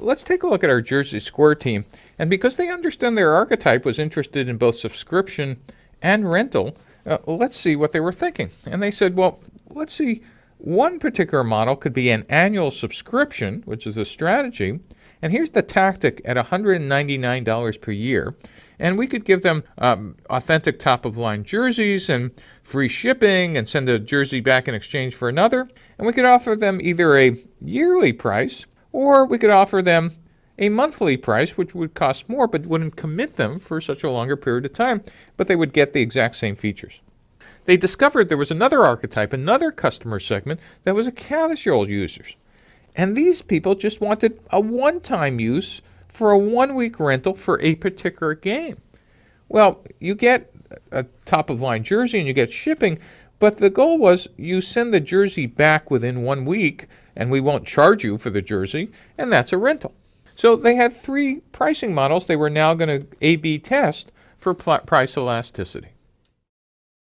let's take a look at our Jersey Square team. And because they understand their archetype was interested in both subscription and rental, uh, let's see what they were thinking. And they said, well, let's see, one particular model could be an annual subscription, which is a strategy. And here's the tactic at $199 per year. And we could give them um, authentic top of line jerseys and free shipping and send a jersey back in exchange for another. And we could offer them either a yearly price or we could offer them a monthly price, which would cost more but wouldn't commit them for such a longer period of time, but they would get the exact same features. They discovered there was another archetype, another customer segment that was a casual users. And these people just wanted a one time use for a one week rental for a particular game. Well, you get a top of line jersey and you get shipping, but the goal was you send the jersey back within one week and we won't charge you for the jersey, and that's a rental. So they had three pricing models they were now going to A B test for price elasticity.